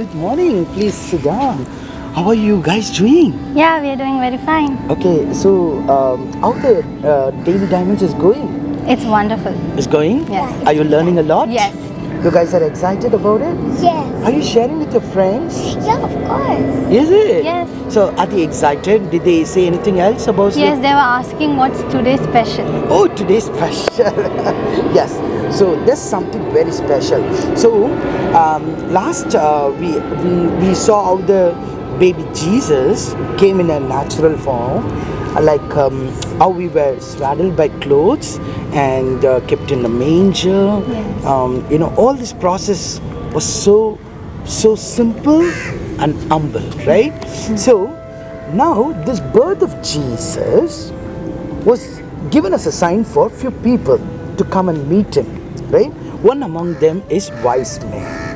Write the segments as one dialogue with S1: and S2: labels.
S1: Good morning.
S2: Please sit down. How are you guys doing?
S1: Yeah, we are doing very fine.
S2: Okay, so um, how the uh, Daily Diamonds is going?
S1: It's wonderful.
S2: It's going?
S1: Yes.
S2: Are you learning a lot?
S1: Yes.
S2: You guys are excited about it?
S3: Yes.
S2: Are you sharing with your friends?
S3: Yeah, of course.
S2: Is it?
S1: Yes.
S2: So are they excited? Did they say anything else about
S1: Yes,
S2: it?
S1: they were asking what's today's special.
S2: Oh, today's special. yes. So there's something very special. So um, last uh, we, we we saw how the baby Jesus came in a natural form, like um, how we were swaddled by clothes and uh, kept in the manger.
S1: Yes.
S2: Um, you know, all this process was so so simple and humble, right? So now this birth of Jesus was given as a sign for a few people to come and meet him, right? One among them is wise men.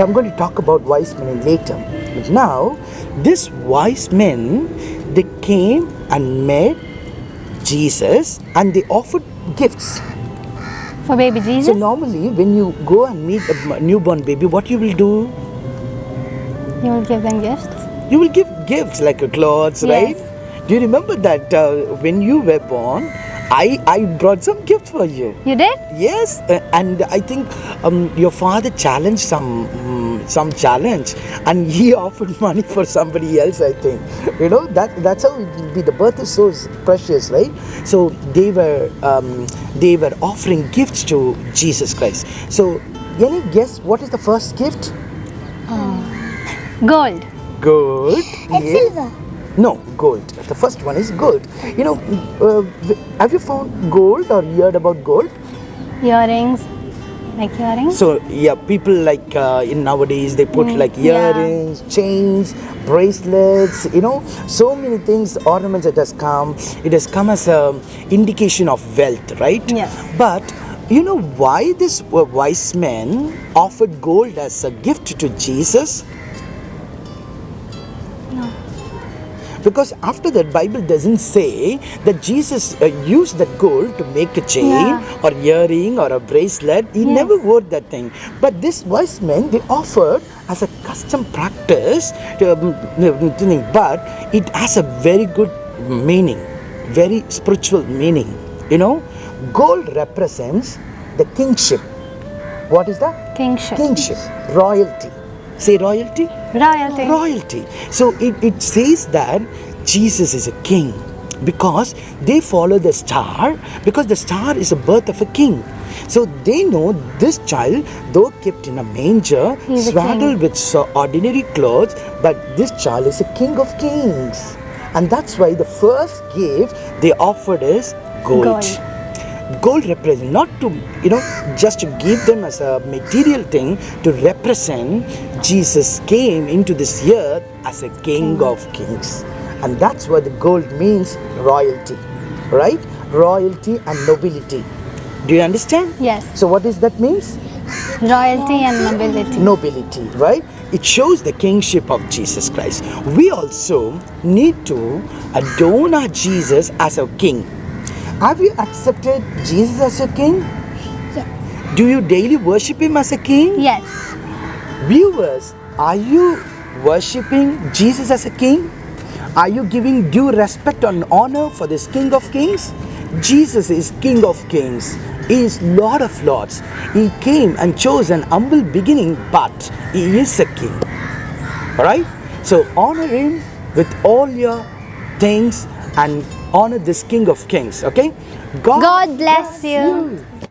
S2: So I'm going to talk about wise men later. But now, this wise men, they came and met Jesus and they offered gifts.
S1: For baby Jesus?
S2: So normally, when you go and meet a newborn baby, what you will do?
S1: You will give them gifts?
S2: You will give gifts like a clothes, right? Do you remember that uh, when you were born, I, I brought some gifts for you?
S1: You did?
S2: Yes, uh, and I think um, your father challenged some um, some challenge, and he offered money for somebody else. I think you know that that's how it will be. The birth is so precious, right? So they were um, they were offering gifts to Jesus Christ. So any guess what is the first gift?
S1: Gold.
S2: Gold.
S3: And
S2: Yeah.
S3: silver.
S2: No, gold. The first one is gold. You know, uh, have you found gold or heard about gold?
S1: Earrings. Like earrings?
S2: So yeah, people like uh, in nowadays they put
S1: Mm,
S2: like
S1: yeah.
S2: earrings, chains, bracelets. You know, so many things, ornaments. It has come. It has come as a indication of wealth, right?
S1: Yes.
S2: But you know why this uh, wise man offered gold as a gift to Jesus? Because after that bible doesn't say that jesus uh, used that gold to make a chain
S1: Yeah.
S2: or earring or a bracelet he
S1: Yes.
S2: never wore that thing but this wise men they offered as a custom practice to, um, but it has a very good meaning very spiritual meaning you know gold represents the kingship what is that
S1: Kingship.
S2: kingship royalty say royalty
S1: Royalty.
S2: royalty. So it, it says that Jesus is a king because they follow the star because the star is the birth of a king. So they know this child, though kept in a manger,
S1: He's a
S2: swaddled with so ordinary clothes, but this child is a king of kings. And that's why the first gift they offered is gold.
S1: Gold.
S2: Gold represents not to you know just to give them as a material thing to represent Jesus came into this earth as a king mm-hmm. of kings and that's what the gold means royalty right royalty and nobility do you understand
S1: Yes.
S2: so what does that means
S1: Royalty and nobility.
S2: nobility, right? It shows the kingship of Jesus Christ. We also need to adorn our Jesus as a king. Have you accepted Jesus as your king?
S3: Yes.
S2: Do you daily worship him as a king?
S1: Yes.
S2: Viewers, are you worshipping Jesus as a king? Are you giving due respect and honor for this King of Kings? Jesus is King of Kings. He is Lord of Lords. He came and chose an humble beginning, but He is a King. Alright? So honor Him with all your things and honor this King of Kings. Okay?
S1: God bless you.